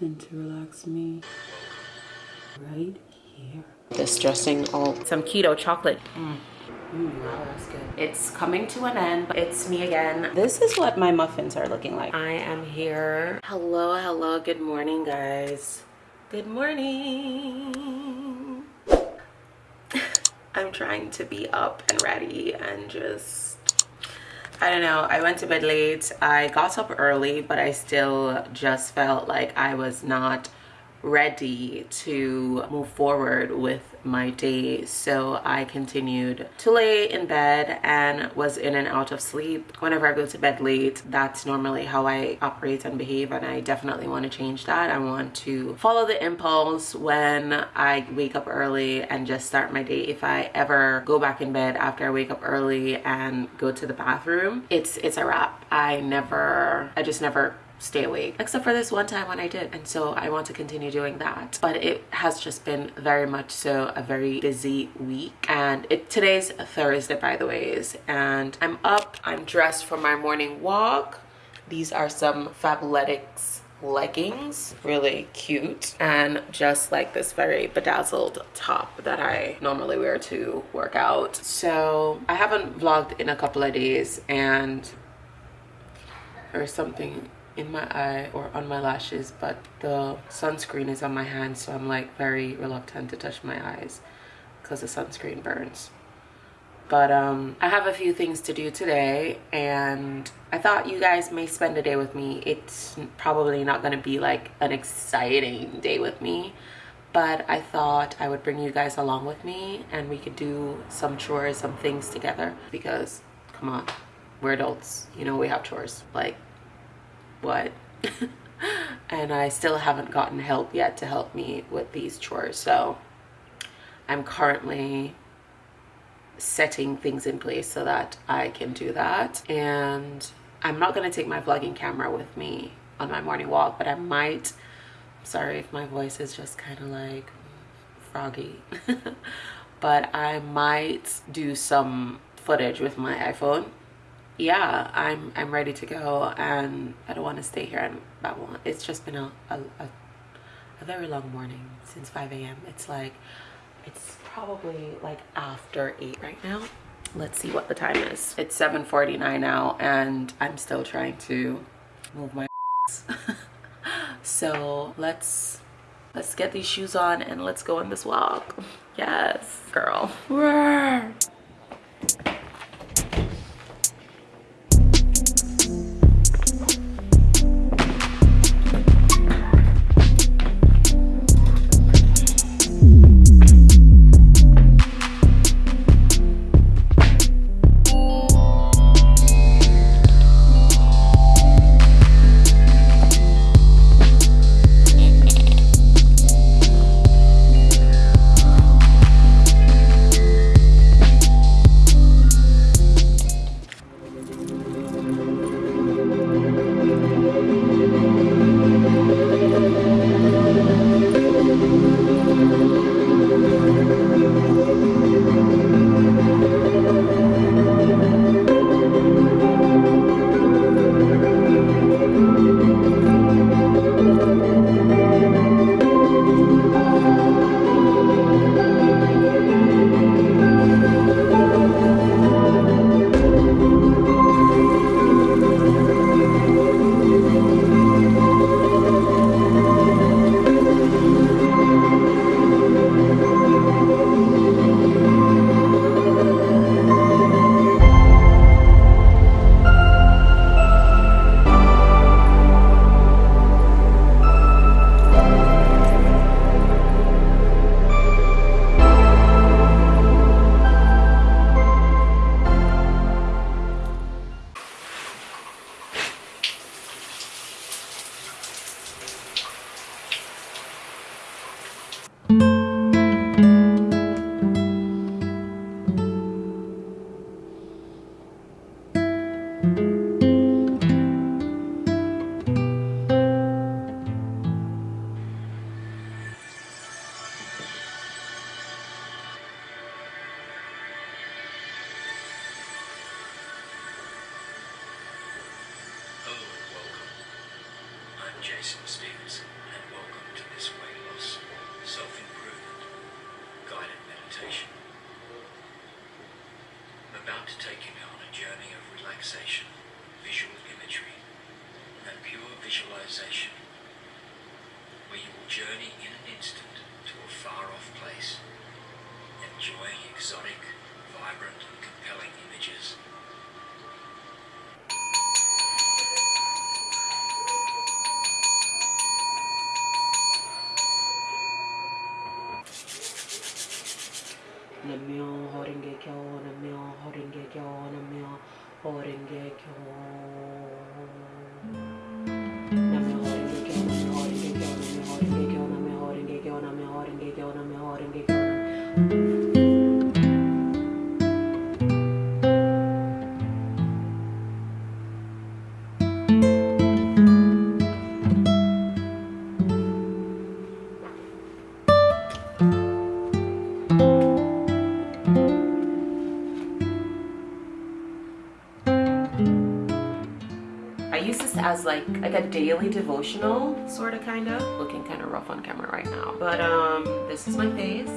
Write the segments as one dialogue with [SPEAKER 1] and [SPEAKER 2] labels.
[SPEAKER 1] button to relax me right here. This dressing all some keto chocolate. Mm. Mm, wow, that's good. It's coming to an end. It's me again. This is what my muffins are looking like. I am here. Hello, hello. Good morning, guys. Good morning. I'm trying to be up and ready and just I don't know. I went to bed late. I got up early, but I still just felt like I was not ready to move forward with my day. So i continued to lay in bed and was in and out of sleep. Whenever i go to bed late that's normally how i operate and behave and i definitely want to change that. I want to follow the impulse when i wake up early and just start my day. If i ever go back in bed after i wake up early and go to the bathroom it's it's a wrap. I never i just never stay awake except for this one time when I did and so I want to continue doing that. But it has just been very much so a very busy week. And it today's Thursday by the ways and I'm up I'm dressed for my morning walk. These are some Fabletics leggings really cute and just like this very bedazzled top that I normally wear to work out. So I haven't vlogged in a couple of days and there's something in my eye or on my lashes but the sunscreen is on my hand so I'm like very reluctant to touch my eyes because the sunscreen burns. But um, I have a few things to do today and I thought you guys may spend a day with me. It's probably not to be like an exciting day with me but I thought I would bring you guys along with me and we could do some chores some things together because come on we're adults. You know we have chores. Like what and I still haven't gotten help yet to help me with these chores so I'm currently setting things in place so that I can do that. And I'm not going to take my vlogging camera with me on my morning walk but I might sorry if my voice is just kind of like froggy but I might do some footage with my iPhone yeah i'm i'm ready to go and i don't want to stay here. Babble it's just been a, a, a, a very long morning since 5 a.m it's like it's probably like after 8 right now. Let's see what the time is. It's 7:49 now and i'm still trying to move my so let's let's get these shoes on and let's go on this walk. Yes girl
[SPEAKER 2] Jason Stevens, and welcome to this weight loss, self-improvement, guided meditation. I'm about to take you on a journey of relaxation, visual imagery, and pure visualization, where you will journey in an instant to a far-off place, enjoying exotic, vibrant, and compelling images.
[SPEAKER 1] Namyo Horenge Kyo, Namyo Horenge Kyo, Namyo Horenge Kyo. I use this as like like a daily devotional, sort of, kind of. Looking kind of rough on camera right now, but um, this is my face.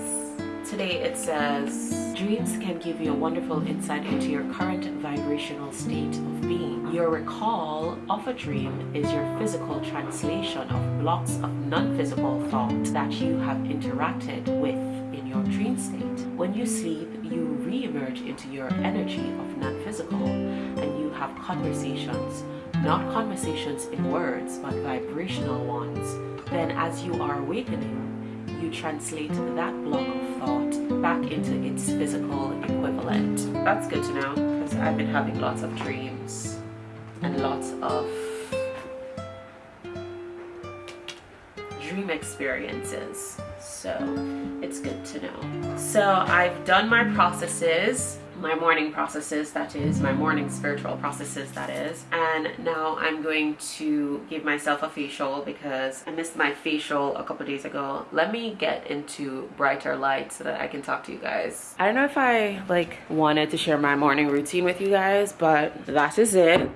[SPEAKER 1] Today it says, dreams can give you a wonderful insight into your current vibrational state of being. Your recall of a dream is your physical translation of blocks of non-physical thought that you have interacted with in your dream state. When you sleep, you re-emerge into your energy of non-physical and you have conversations, not conversations in words, but vibrational ones. Then as you are awakening, you translate that block of thought back into its physical equivalent. That's good to know because I've been having lots of dreams and lots of dream experiences. So it's good to know. So I've done my processes, my morning processes, that is, my morning spiritual processes, that is. And now I'm going to give myself a facial because I missed my facial a couple days ago. Let me get into brighter light so that I can talk to you guys. I don't know if I like wanted to share my morning routine with you guys, but that is it.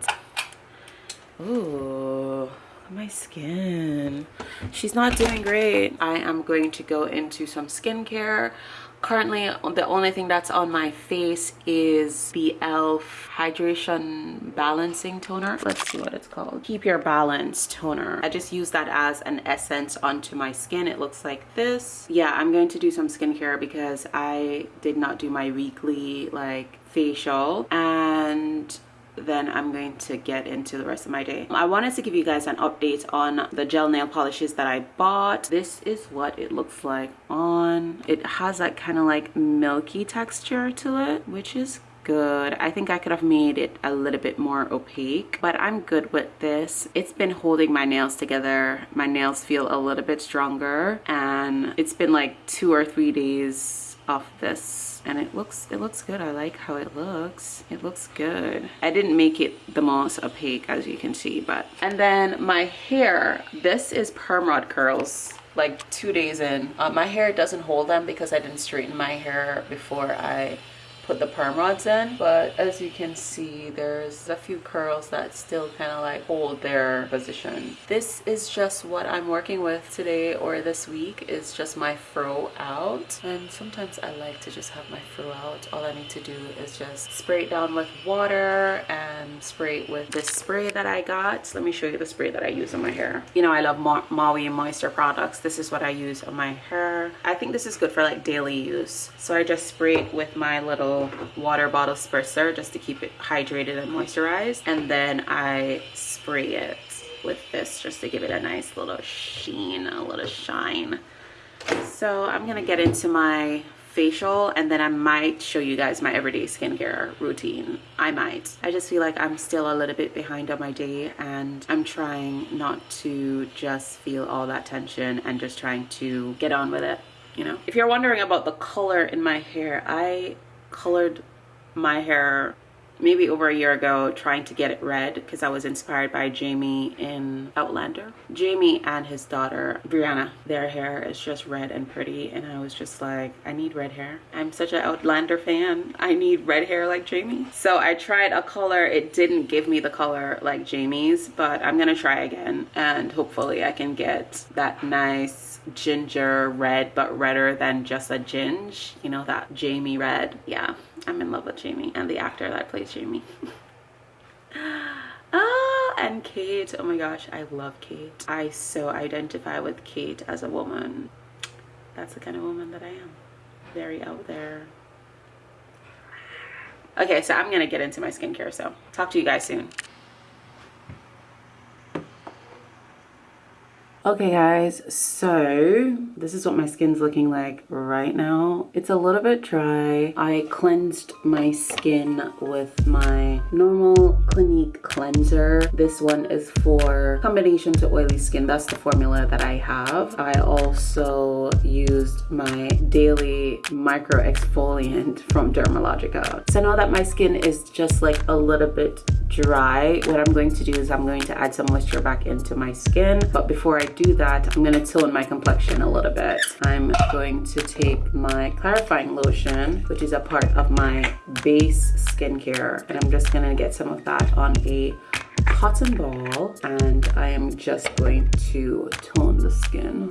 [SPEAKER 1] Ooh my skin she's not doing great i am going to go into some skincare currently the only thing that's on my face is the elf hydration balancing toner. Let's see what it's called. Keep your balance toner. I just use that as an essence onto my skin. It looks like this. Yeah i'm going to do some skincare because i did not do my weekly like facial. And then I'm going to get into the rest of my day. I wanted to give you guys an update on the gel nail polishes that I bought. This is what it looks like on. It has that kind of like milky texture to it, which is good. I think I could have made it a little bit more opaque, but I'm good with this. It's been holding my nails together. My nails feel a little bit stronger and it's been like two or three days of this and it looks it looks good. I like how it looks. It looks good. I didn't make it the most opaque as you can see but and then my hair. This is perm rod curls like two days in. Uh, my hair doesn't hold them because i didn't straighten my hair before i put the perm rods in but as you can see there's a few curls that still kind of like hold their position. This is just what i'm working with today or this week is just my fro out and sometimes i like to just have my fro out. All i need to do is just spray it down with water and spray it with this spray that i got. Let me show you the spray that i use on my hair. You know i love Ma maui moisture products. This is what i use on my hair. I think this is good for like daily use. So i just spray it with my little water bottle spritzer just to keep it hydrated and moisturized and then I spray it with this just to give it a nice little sheen a little shine so I'm gonna get into my facial and then I might show you guys my everyday skincare routine. I might. I just feel like I'm still a little bit behind on my day and I'm trying not to just feel all that tension and just trying to get on with it, you know. If you're wondering about the color in my hair, I colored my hair maybe over a year ago trying to get it red because I was inspired by Jamie in Outlander. Jamie and his daughter, Brianna, their hair is just red and pretty and I was just like, I need red hair. I'm such an Outlander fan. I need red hair like Jamie. So I tried a color. It didn't give me the color like Jamie's, but I'm gonna try again and hopefully I can get that nice ginger red but redder than just a ginge you know that jamie red yeah i'm in love with jamie and the actor that plays jamie. Ah and kate. Oh my gosh i love kate. I so identify with kate as a woman. That's the kind of woman that i am. Very out there. Okay so i'm gonna get into my skincare so talk to you guys soon Okay guys, so this is what my skin's looking like right now. It's a little bit dry. I cleansed my skin with my normal Clinique cleanser. This one is for combination to oily skin. That's the formula that I have. I also used my daily micro exfoliant from Dermalogica. So now that my skin is just like a little bit dry, what I'm going to do is I'm going to add some moisture back into my skin. But before I do that, I'm gonna tone my complexion a little bit. I'm going to take my clarifying lotion, which is a part of my base skincare, and I'm just gonna get some of that on a cotton ball, and I am just going to tone the skin.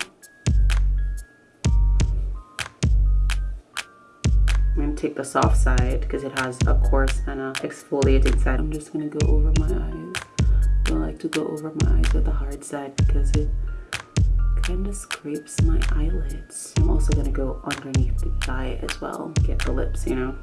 [SPEAKER 1] I'm gonna take the soft side because it has a coarse and a exfoliating side. I'm just gonna go over my eyes. I like to go over my eyes with the hard side because it kind of scrapes my eyelids. I'm also gonna go underneath the eye as well, get the lips, you know.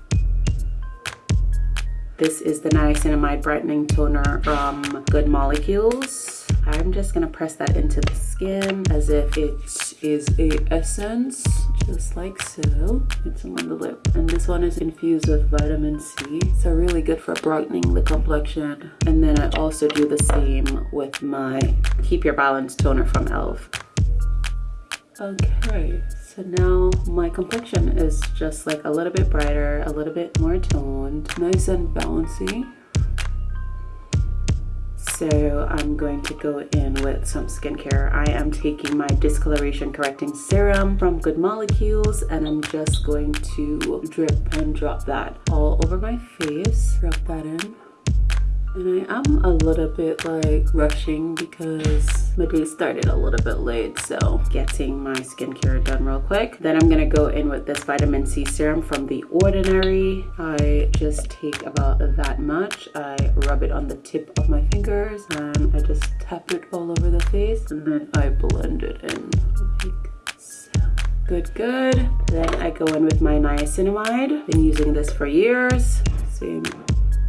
[SPEAKER 1] This is the Niacinamide Brightening Toner from Good Molecules. I'm just gonna press that into the skin as if it is a essence, just like so. It's on the lip. And this one is infused with vitamin C. So really good for brightening the complexion. And then I also do the same with my Keep Your Balance Toner from e.l.f. Okay, so now my complexion is just like a little bit brighter, a little bit more toned, nice and bouncy. So I'm going to go in with some skincare. I am taking my discoloration correcting serum from Good Molecules and I'm just going to drip and drop that all over my face. Drop that in and I am a little bit like rushing because my day started a little bit late so getting my skincare done real quick. Then I'm gonna go in with this vitamin C serum from the ordinary. I just take about that much. I rub it on the tip of my fingers and I just tap it all over the face and then I blend it in. Good good. Then I go in with my niacinamide. Been using this for years. Same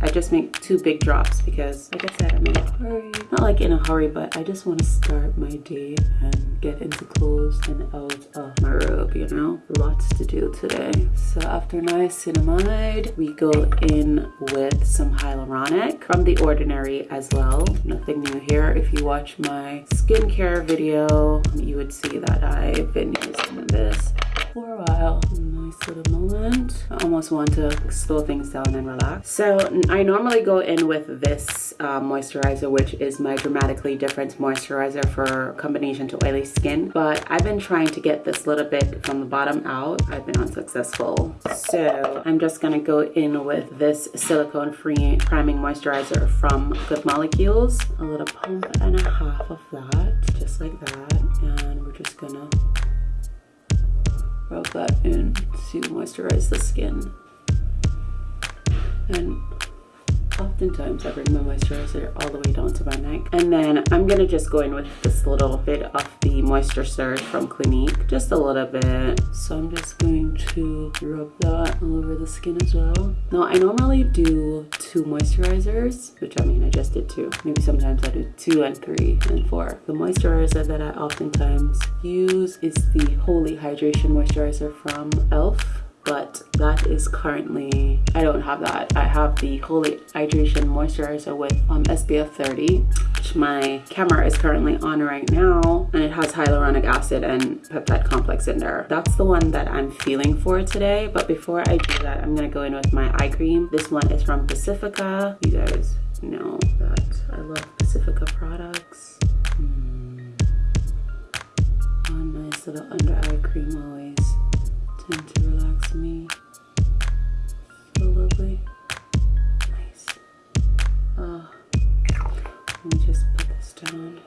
[SPEAKER 1] I just make two big drops because like I said, I'm in a hurry. Not like in a hurry, but I just want to start my day and get into clothes and out of my robe, you know? Lots to do today. So after niacinamide, we go in with some hyaluronic from The Ordinary as well. Nothing new here. If you watch my skincare video, you would see that I've been using this for a while. Nice little moment. I almost want to slow things down and relax. So I normally go in with this uh, moisturizer, which is my Dramatically Different moisturizer for combination to oily skin. But I've been trying to get this little bit from the bottom out. I've been unsuccessful. So I'm just gonna go in with this silicone-free priming moisturizer from Good Molecules. A little pump and a half of that, just like that. And we're just gonna rub that in to moisturize the skin. And oftentimes I bring my moisturizer all the way down to my neck. And then I'm gonna just go in with this little bit of the Moisture Surge from Clinique, just a little bit. So I'm just going to rub that all over the skin as well. Now I normally do two moisturizers, which I mean I just did two. Maybe sometimes I do two and three and four. The moisturizer that I oftentimes use is the Holy Hydration Moisturizer from e.l.f but that is currently i don't have that. I have the Holy hydration moisturizer with um spf 30 which my camera is currently on right now and it has hyaluronic acid and peptide complex in there. That's the one that i'm feeling for today but before i do that i'm gonna go in with my eye cream. This one is from pacifica. You guys know that i love pacifica products. Mm. oh nice little under eye cream always tend to relax me. So lovely. Nice. Oh, let me just put this down.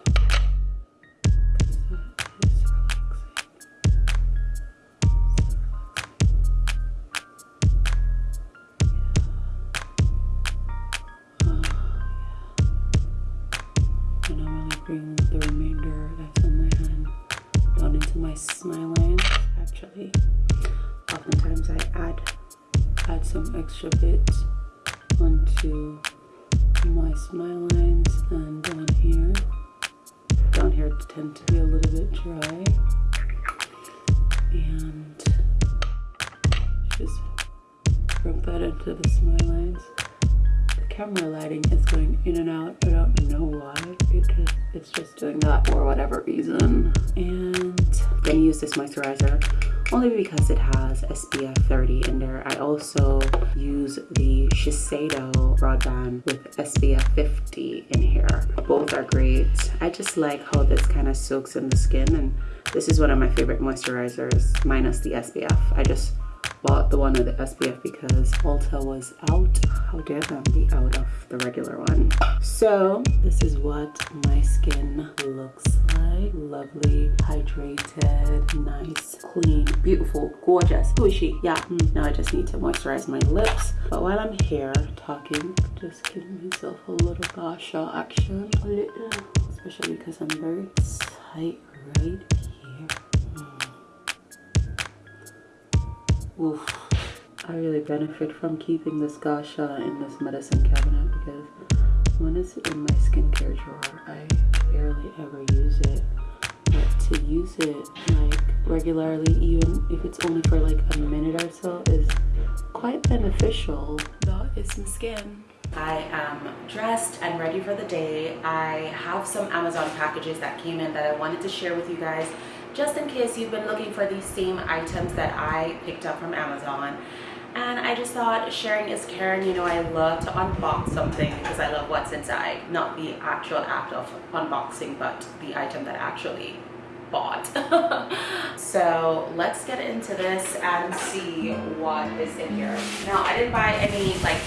[SPEAKER 1] SPF 30 in there. I also use the Shiseido broadband with SPF 50 in here. Both are great. I just like how this kind of soaks in the skin and this is one of my favorite moisturizers minus the SPF. I just bought the one with the SPF because Ulta was out. How dare them be out of the regular one. So this is what my skin looks like. Lovely, hydrated, nice, clean, beautiful, gorgeous. Is? Yeah, mm. now I just need to moisturize my lips. But while I'm here talking, just giving myself a little gua sha action. A little, especially because I'm very tight right Oof. I really benefit from keeping this gua sha in this medicine cabinet because when it's in my skincare drawer, I barely ever use it. But to use it like regularly, even if it's only for like a minute or so, is quite beneficial. That is my skin. I am dressed and ready for the day. I have some Amazon packages that came in that I wanted to share with you guys just in case you've been looking for these same items that I picked up from Amazon. And I just thought sharing is caring, you know, I love to unbox something because I love what's inside, not the actual act of unboxing, but the item that actually bought. so let's get into this and see what is in here. Now, I didn't buy any like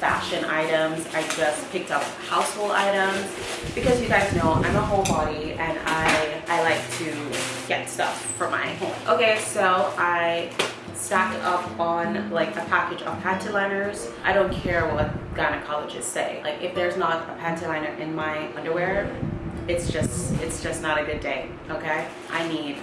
[SPEAKER 1] fashion items. I just picked up household items because you guys know I'm a homebody and I, I like to get stuff for my home. Okay, so I stacked up on like a package of panty liners. I don't care what gynecologists say. Like if there's not a panty liner in my underwear, it's just it's just not a good day, okay? I need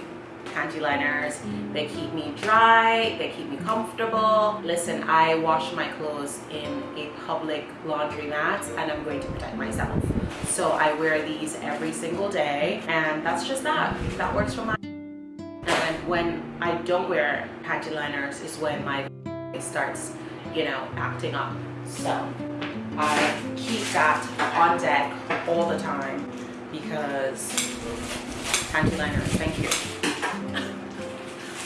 [SPEAKER 1] panty liners. They keep me dry, they keep me comfortable. Listen, I wash my clothes in a public laundromat and I'm going to protect myself. So I wear these every single day and that's just that. That works for my and when I don't wear panty liners is when my starts, you know, acting up. So I keep that on deck all the time because panty liners, thank you.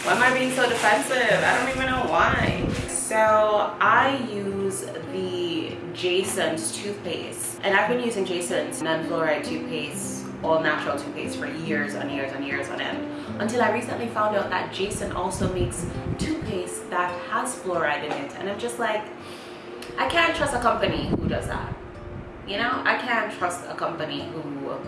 [SPEAKER 1] Why am I being so defensive? I don't even know why. So I use the Jason's toothpaste and I've been using Jason's non-fluoride toothpaste all natural toothpaste for years and years and years on end until I recently found out that Jason also makes toothpaste that has fluoride in it and I'm just like I can't trust a company who does that you know i can't trust a company who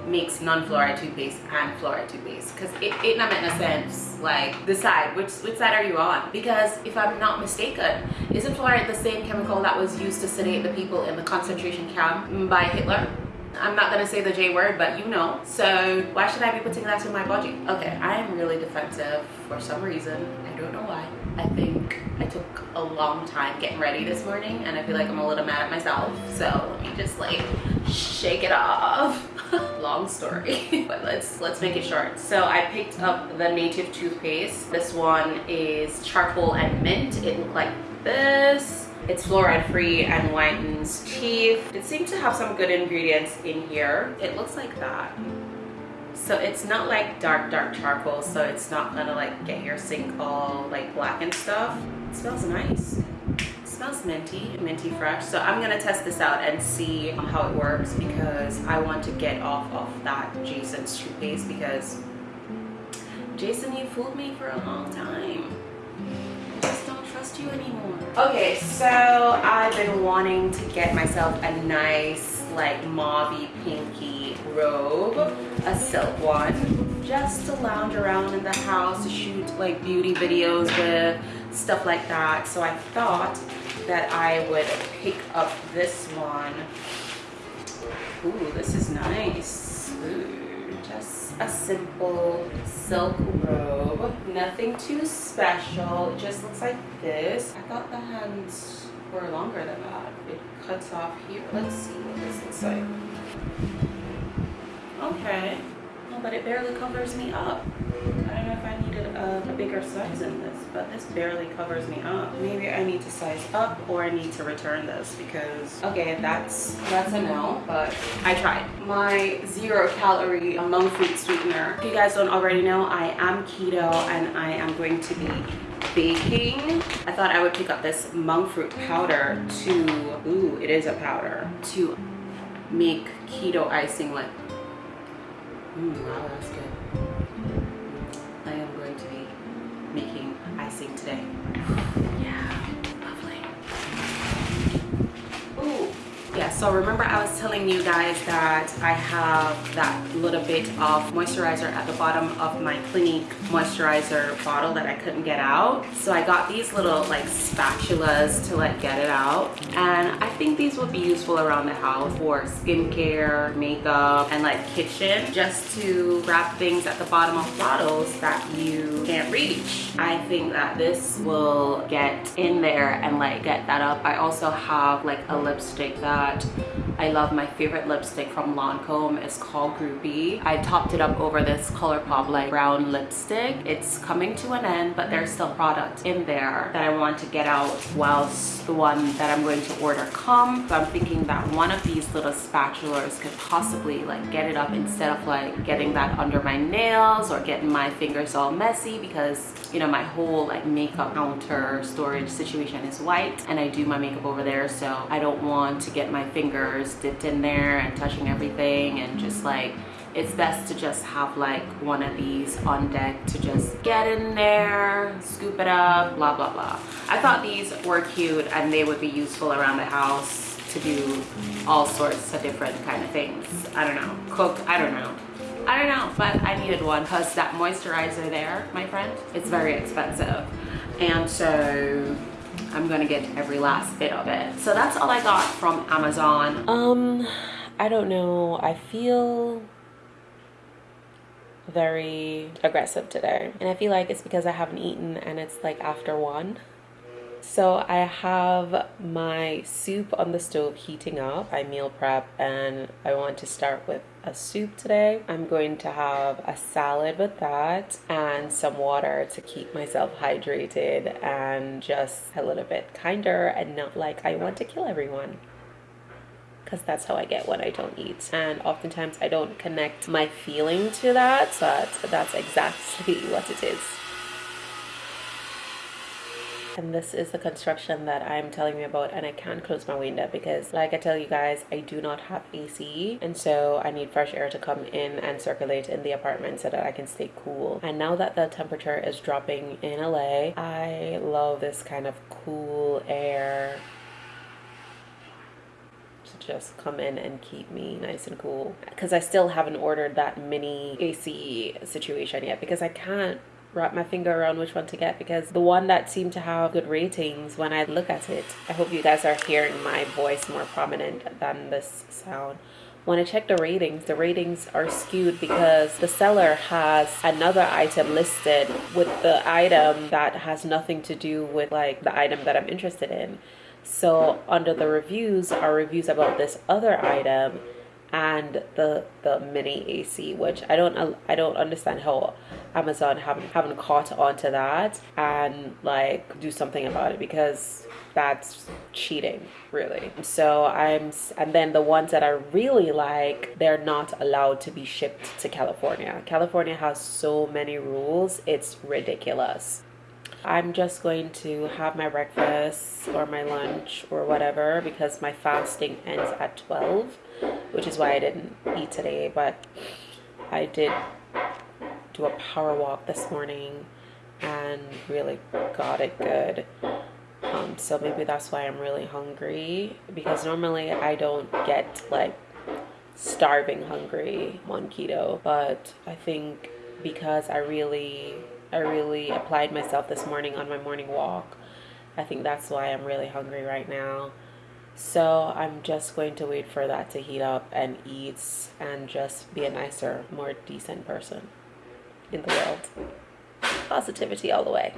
[SPEAKER 1] makes non-fluoride toothpaste and fluoride toothpaste because it, it not make no sense like decide which which side are you on because if i'm not mistaken isn't fluoride the same chemical that was used to sedate the people in the concentration camp by hitler I'm not gonna say the J word, but you know. So why should I be putting that in my body? Okay, I am really defensive for some reason. I don't know why. I think I took a long time getting ready this morning and I feel like I'm a little mad at myself. So let me just like shake it off. long story but let's let's make it short. So i picked up the native toothpaste. This one is charcoal and mint. It looked like this. It's fluoride free and whitens teeth. It seems to have some good ingredients in here. It looks like that so it's not like dark dark charcoal so it's not gonna like get your sink all like black and stuff it smells nice smells minty, minty fresh. So I'm gonna test this out and see how it works because I want to get off of that Jason's toothpaste because Jason, you fooled me for a long time. I just don't trust you anymore. Okay, so I've been wanting to get myself a nice like mauvey pinky robe, a silk one, just to lounge around in the house to shoot like beauty videos with, stuff like that. So I thought that I would pick up this one. Ooh, this is nice. Ooh, just a simple silk robe. Nothing too special. It just looks like this. I thought the hands were longer than that. It cuts off here. Let's see what this looks like. Okay. Oh, but it barely covers me up. I don't know if I needed a, a, bigger size in this, but this barely covers me up. Maybe I need to size up or I need to return this because, okay, that's, that's a no, but I tried. My zero calorie monk fruit sweetener. If you guys don't already know, I am keto and I am going to be baking. I thought I would pick up this monk fruit powder to, ooh, it is a powder, to make keto icing like, wow, that's good. I am going to be making icing today. Yeah, so remember I was telling you guys that I have that little bit of moisturizer at the bottom of my Clinique moisturizer bottle that I couldn't get out. So I got these little like spatulas to like get it out. And I think these would be useful around the house for skincare, makeup, and like kitchen, just to wrap things at the bottom of bottles that you can't reach. I think that this will get in there and like get that up. I also have like a lipstick that that I love my favorite lipstick from Lancome is called Groupie. I topped it up over this Colourpop like brown lipstick. It's coming to an end, but there's still product in there that I want to get out whilst the one that I'm going to order come. So I'm thinking that one of these little spatulas could possibly like get it up instead of like getting that under my nails or getting my fingers all messy because you know my whole like makeup counter storage situation is white and I do my makeup over there so I don't want to get my fingers dipped in there and touching everything and just like it's best to just have like one of these on deck to just get in there scoop it up blah blah blah. I thought these were cute and they would be useful around the house to do all sorts of different kind of things. I don't know. Cook? I don't know I don't know, but I needed one because that moisturizer there, my friend, it's very expensive. And so I'm gonna get every last bit of it. So that's all I got from Amazon. Um, I don't know. I feel very aggressive today. And I feel like it's because I haven't eaten and it's like after one. So I have my soup on the stove heating up. I meal prep and I want to start with a soup today. I'm going to have a salad with that and some water to keep myself hydrated and just a little bit kinder and not like I want to kill everyone because that's how I get when I don't eat. And oftentimes I don't connect my feeling to that, but that's exactly what it is and this is the construction that I'm telling you about and I can't close my window because like I tell you guys I do not have AC and so I need fresh air to come in and circulate in the apartment so that I can stay cool. And now that the temperature is dropping in LA I love this kind of cool air to just come in and keep me nice and cool. Because I still haven't ordered that mini AC situation yet because I can't wrap my finger around which one to get because the one that seemed to have good ratings when I look at it, I hope you guys are hearing my voice more prominent than this sound. When I check the ratings, the ratings are skewed because the seller has another item listed with the item that has nothing to do with like the item that I'm interested in. So under the reviews are reviews about this other item and the the mini AC, which I don't I don't understand how Amazon haven't haven't caught on to that and like do something about it because that's cheating really. So i'm and then the ones that i really like they're not allowed to be shipped to california. California has so many rules it's ridiculous. I'm just going to have my breakfast or my lunch or whatever because my fasting ends at 12, which is why I didn't eat today. But I did do a power walk this morning and really got it good. Um, so maybe that's why I'm really hungry because normally I don't get like starving hungry on keto, but I think because I really I really applied myself this morning on my morning walk. I think that's why I'm really hungry right now. So I'm just going to wait for that to heat up and eat and just be a nicer, more decent person in the world. Positivity all the way.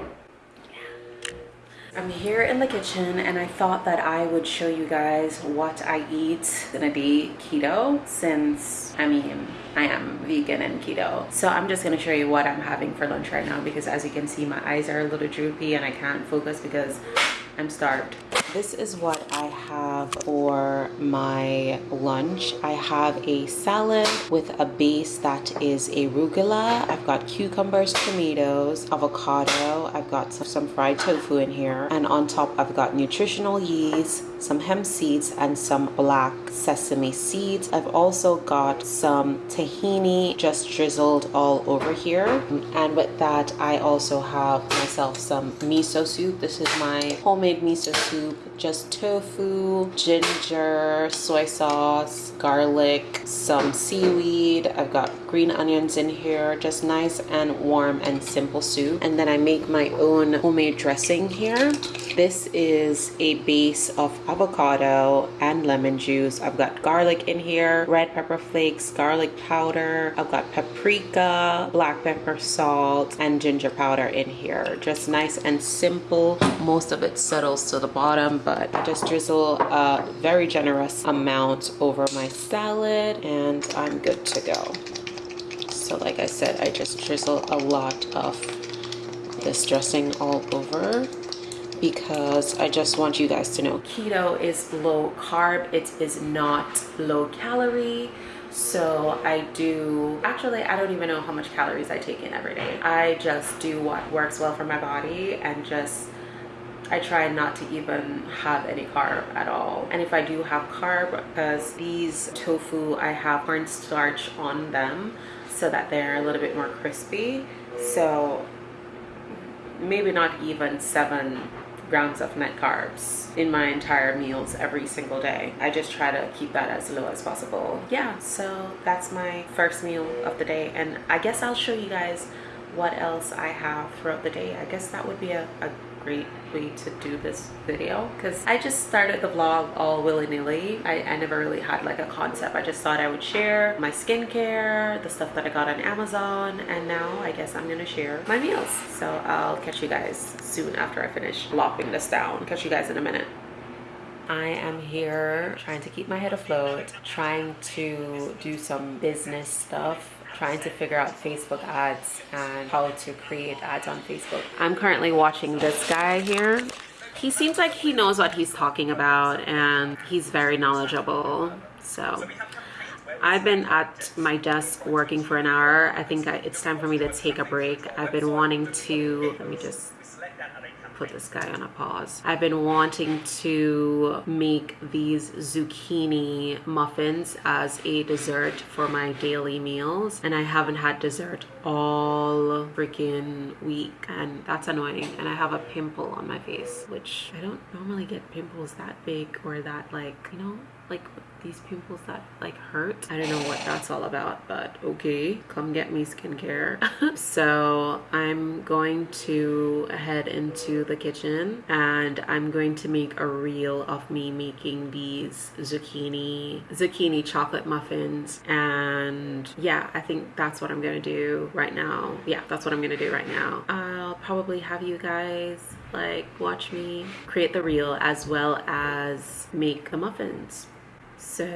[SPEAKER 1] I'm here in the kitchen and I thought that I would show you guys what I eat in a day keto since, I mean, I am vegan and keto. So I'm just gonna show you what I'm having for lunch right now because as you can see, my eyes are a little droopy and I can't focus because I'm starved. This is what I have for my lunch. I have a salad with a base that is arugula. I've got cucumbers, tomatoes, avocado. I've got some fried tofu in here. And on top, I've got nutritional yeast, some hemp seeds, and some black sesame seeds. I've also got some tahini just drizzled all over here. And with that, I also have myself some miso soup. This is my homemade miso soup just tofu, ginger, soy sauce, garlic, some seaweed. I've got green onions in here, just nice and warm and simple soup. And then I make my own homemade dressing here. This is a base of avocado and lemon juice. I've got garlic in here, red pepper flakes, garlic powder. I've got paprika, black pepper, salt, and ginger powder in here. Just nice and simple. Most of it settles to the bottom, but I just drizzle a very generous amount over my salad and I'm good to go. So like I said, I just drizzle a lot of this dressing all over because I just want you guys to know keto is low carb it is not low calorie so I do actually I don't even know how much calories I take in every day I just do what works well for my body and just I try not to even have any carb at all. And if I do have carb, because these tofu, I have cornstarch on them so that they're a little bit more crispy. So maybe not even seven grams of net carbs in my entire meals every single day. I just try to keep that as low as possible. Yeah, so that's my first meal of the day. And I guess I'll show you guys what else I have throughout the day. I guess that would be a, a great way to do this video because I just started the vlog all willy-nilly. I, I never really had like a concept. I just thought I would share my skincare, the stuff that I got on Amazon, and now I guess I'm gonna share my meals. So I'll catch you guys soon after I finish lopping this down. Catch you guys in a minute. I am here trying to keep my head afloat, trying to do some business stuff trying to figure out Facebook ads and how to create ads on Facebook. I'm currently watching this guy here. He seems like he knows what he's talking about and he's very knowledgeable. So I've been at my desk working for an hour. I think it's time for me to take a break. I've been wanting to, let me just put this guy on a pause. I've been wanting to make these zucchini muffins as a dessert for my daily meals and I haven't had dessert all freaking week and that's annoying and I have a pimple on my face which I don't normally get pimples that big or that like you know like these pimples that like hurt. I don't know what that's all about but okay come get me skincare. So i'm going to head into the kitchen and i'm going to make a reel of me making these zucchini zucchini chocolate muffins. And yeah i think that's what i'm gonna do right now. Yeah that's what i'm gonna do right now. I'll probably have you guys like watch me create the reel as well as make the muffins so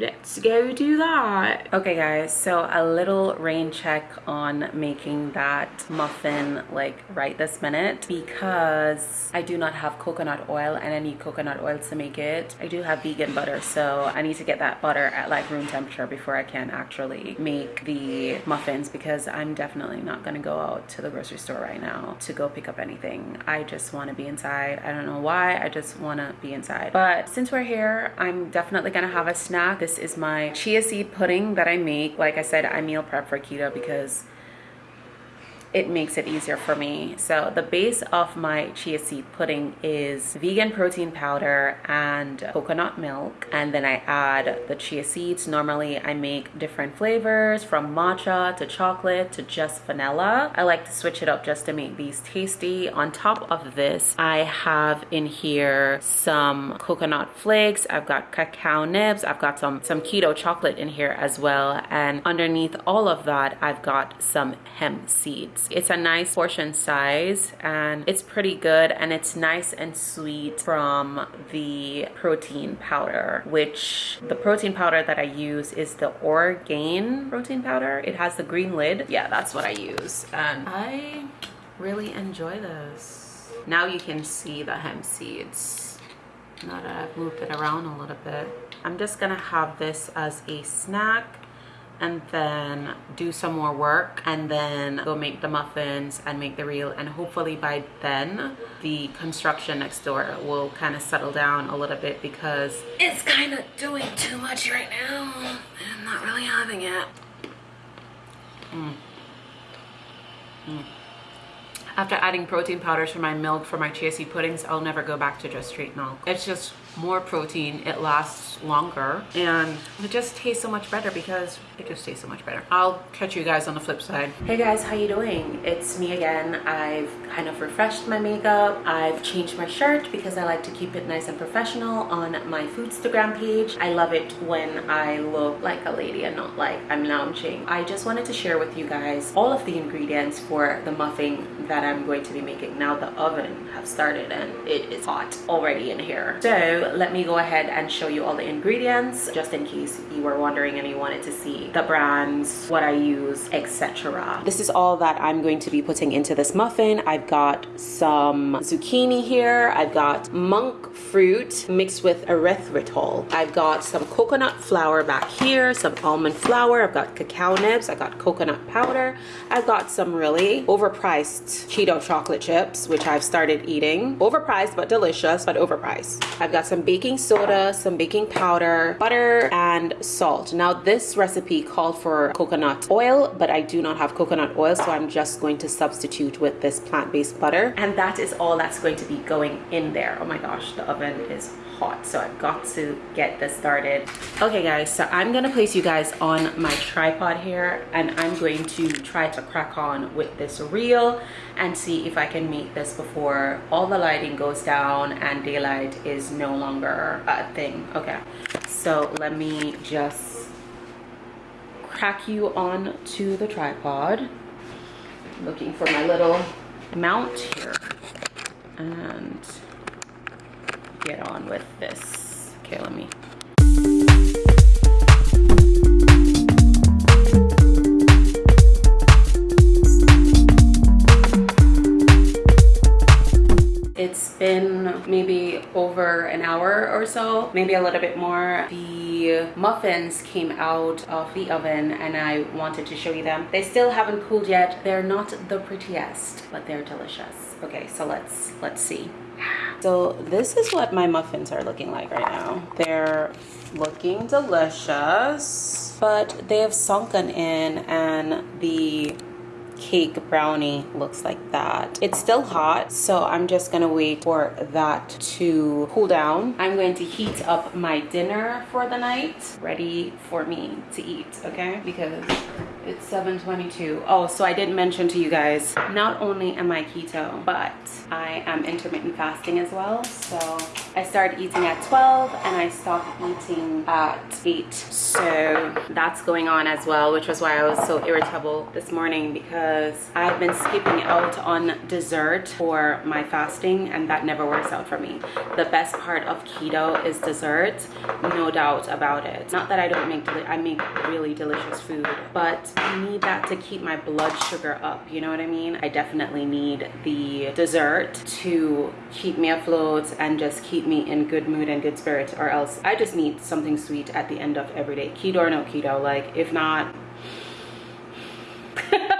[SPEAKER 1] let's go do that. Okay guys so a little rain check on making that muffin like right this minute because i do not have coconut oil and i need coconut oil to make it. I do have vegan butter so i need to get that butter at like room temperature before i can actually make the muffins because i'm definitely not to go out to the grocery store right now to go pick up anything. I just want to be inside. I don't know why i just want to be inside. But since we're here i'm definitely gonna have a snack. This is my chia seed pudding that i make. Like i said i meal prep for keto because it makes it easier for me. So the base of my chia seed pudding is vegan protein powder and coconut milk. And then I add the chia seeds. Normally I make different flavors from matcha to chocolate to just vanilla. I like to switch it up just to make these tasty. On top of this, I have in here some coconut flakes. I've got cacao nibs. I've got some, some keto chocolate in here as well. And underneath all of that, I've got some hemp seeds. It's a nice portion size and it's pretty good and it's nice and sweet from the protein powder, which the protein powder that I use is the Orgain protein powder. It has the green lid. Yeah, that's what I use. And I really enjoy this. Now you can see the hemp seeds. Now that I've moved it around a little bit. I'm just gonna have this as a snack and then do some more work and then go make the muffins and make the reel and hopefully by then the construction next door will kind of settle down a little bit because it's kind of doing too much right now I'm not really having it mm. Mm. After adding protein powders for my milk for my chia seed puddings, I'll never go back to just straight milk. It's just more protein it lasts longer and it just tastes so much better because it just tastes so much better. I'll catch you guys on the flip side. Hey guys how you doing? It's me again. I've kind of refreshed my makeup. I've changed my shirt because i like to keep it nice and professional on my foodstagram page. I love it when i look like a lady and not like i'm lounging. I just wanted to share with you guys all of the ingredients for the muffin that i'm going to be making now the oven have started and it is hot already in here. So let me go ahead and show you all the ingredients just in case you were wondering and you wanted to see the brands what i use etc this is all that i'm going to be putting into this muffin. I've got some zucchini here. I've got monk fruit mixed with erythritol. I've got some coconut flour back here some almond flour. I've got cacao nibs. I got coconut powder. I've got some really overpriced keto chocolate chips which i've started eating. Overpriced but delicious but overpriced. I've got some baking soda, some baking powder, butter, and salt. Now this recipe called for coconut oil, but I do not have coconut oil, so I'm just going to substitute with this plant-based butter. And that is all that's going to be going in there. Oh my gosh, the oven is hot so I've got to get this started. Okay guys so I'm gonna place you guys on my tripod here and I'm going to try to crack on with this reel and see if I can meet this before all the lighting goes down and daylight is no longer a thing. Okay so let me just crack you on to the tripod. Looking for my little mount here. And get on with this. Okay, let me. It's been maybe over an hour or so, maybe a little bit more. The muffins came out of the oven and I wanted to show you them. They still haven't cooled yet. They're not the prettiest, but they're delicious. Okay, so let's let's see. So this is what my muffins are looking like right now. They're looking delicious, but they have sunken in and the cake brownie looks like that. It's still hot, so I'm just gonna wait for that to cool down. I'm going to heat up my dinner for the night, ready for me to eat, okay? Because it's 7.22. Oh, so I didn't mention to you guys, not only am I keto, but I am intermittent fasting as well. So I started eating at 12 and I stopped eating at 8. So that's going on as well, which was why I was so irritable this morning because because I've been skipping out on dessert for my fasting and that never works out for me. The best part of keto is dessert, no doubt about it. Not that I don't make, I make really delicious food, but I need that to keep my blood sugar up, you know what I mean? I definitely need the dessert to keep me afloat and just keep me in good mood and good spirit or else I just need something sweet at the end of every day. Keto or no keto, like if not,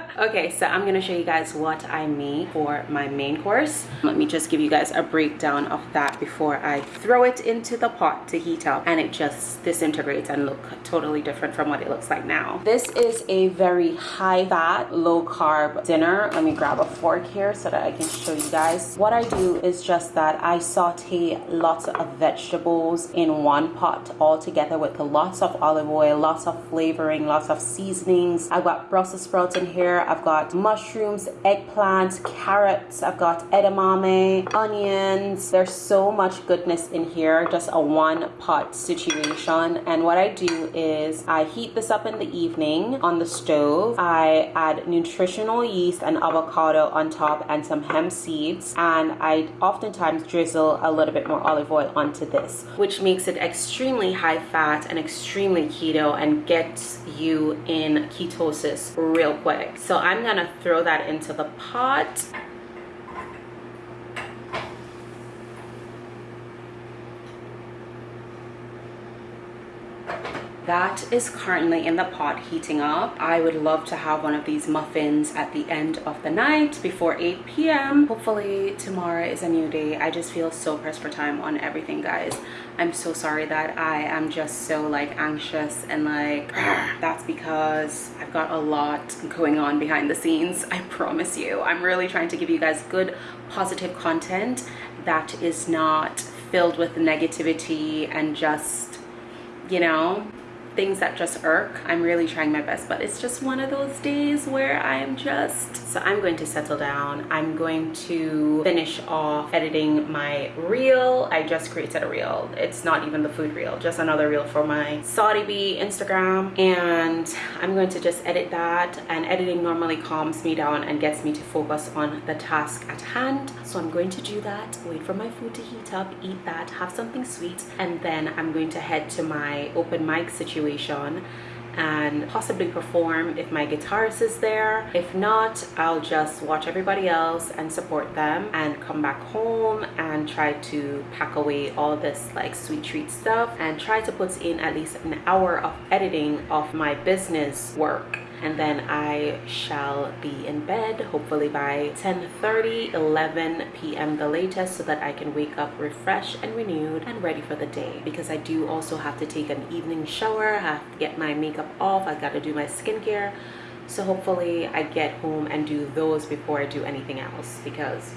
[SPEAKER 1] okay so i'm gonna show you guys what i made for my main course. Let me just give you guys a breakdown of that before i throw it into the pot to heat up. And it just disintegrates and look totally different from what it looks like now. This is a very high fat low carb dinner. Let me grab a fork here so that i can show you guys. What i do is just that i saute lots of vegetables in one pot all together with lots of olive oil lots of flavoring lots of seasonings. I've got brussels sprouts in here I've got mushrooms, eggplants, carrots. I've got edamame, onions. There's so much goodness in here. Just a one pot situation. And what I do is I heat this up in the evening on the stove. I add nutritional yeast and avocado on top and some hemp seeds. And I oftentimes drizzle a little bit more olive oil onto this, which makes it extremely high fat and extremely keto and gets you in ketosis real quick. So I'm gonna throw that into the pot. that is currently in the pot heating up. I would love to have one of these muffins at the end of the night before 8 p.m hopefully tomorrow is a new day. I just feel so pressed for time on everything guys i'm so sorry that i am just so like anxious and like that's because i've got a lot going on behind the scenes i promise you. I'm really trying to give you guys good positive content that is not filled with negativity and just you know things that just irk i'm really trying my best but it's just one of those days where i'm just so i'm going to settle down. I'm going to finish off editing my reel. I just created a reel. It's not even the food reel just another reel for my saudi bee instagram. And i'm going to just edit that. And editing normally calms me down and gets me to focus on the task at hand. So i'm going to do that. Wait for my food to heat up eat that have something sweet. And then i'm going to head to my open mic situation situation and possibly perform if my guitarist is there. If not i'll just watch everybody else and support them and come back home and try to pack away all this like sweet treat stuff and try to put in at least an hour of editing of my business work and then I shall be in bed hopefully by 10 30 11 p.m. the latest so that I can wake up refreshed and renewed and ready for the day because I do also have to take an evening shower I have to get my makeup off I got to do my skincare so hopefully I get home and do those before I do anything else because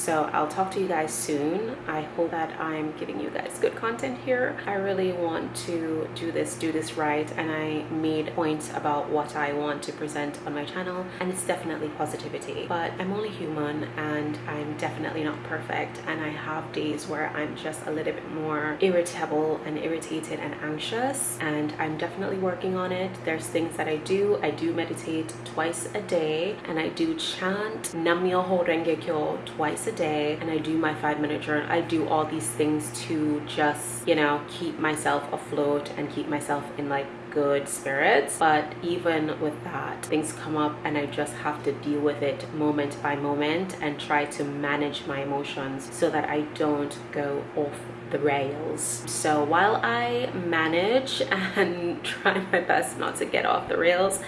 [SPEAKER 1] so i'll talk to you guys soon. I hope that i'm giving you guys good content here. I really want to do this do this right and i made points about what i want to present on my channel and it's definitely positivity. But i'm only human and i'm definitely not perfect and i have days where i'm just a little bit more irritable and irritated and anxious and i'm definitely working on it. There's things that i do. I do meditate twice a day and i do chant Nam-myoho-renge-kyo twice a day and I do my five minute journal. I do all these things to just, you know, keep myself afloat and keep myself in like good spirits but even with that things come up and i just have to deal with it moment by moment and try to manage my emotions so that i don't go off the rails so while i manage and try my best not to get off the rails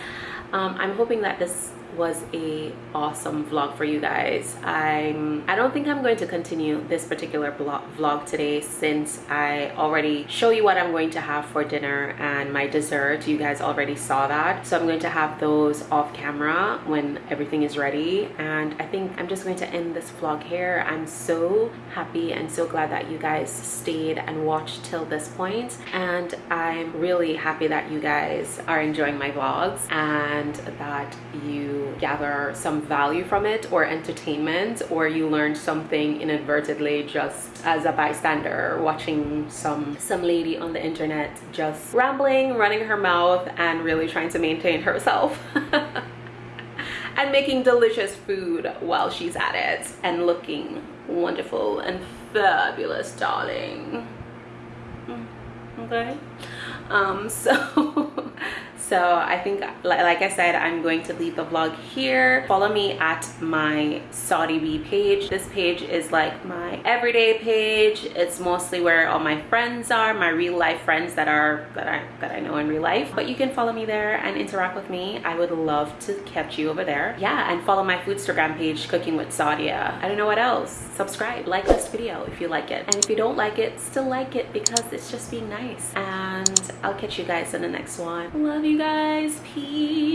[SPEAKER 1] um, i'm hoping that this was a awesome vlog for you guys. I'm i don't think i'm going to continue this particular vlog today since i already show you what i'm going to have for dinner and my dessert. You guys already saw that. So i'm going to have those off camera when everything is ready. And i think i'm just going to end this vlog here. I'm so happy and so glad that you guys stayed and watched till this point. And i'm really happy that you guys are enjoying my vlogs and that you gather some value from it or entertainment or you learned something inadvertently just as a bystander watching some some lady on the internet just rambling running her mouth and really trying to maintain herself and making delicious food while she's at it and looking wonderful and fabulous darling. Mm, okay. Um so so i think like i said i'm going to leave the vlog here. Follow me at my saudi bee page. This page is like my everyday page. It's mostly where all my friends are my real life friends that are that i that i know in real life. But you can follow me there and interact with me. I would love to catch you over there. Yeah and follow my foodstagram page cooking with sadia. I don't know what else. Subscribe like this video if you like it. And if you don't like it still like it because it's just being nice. And i'll catch you guys in the next one. Love you guys. Peace.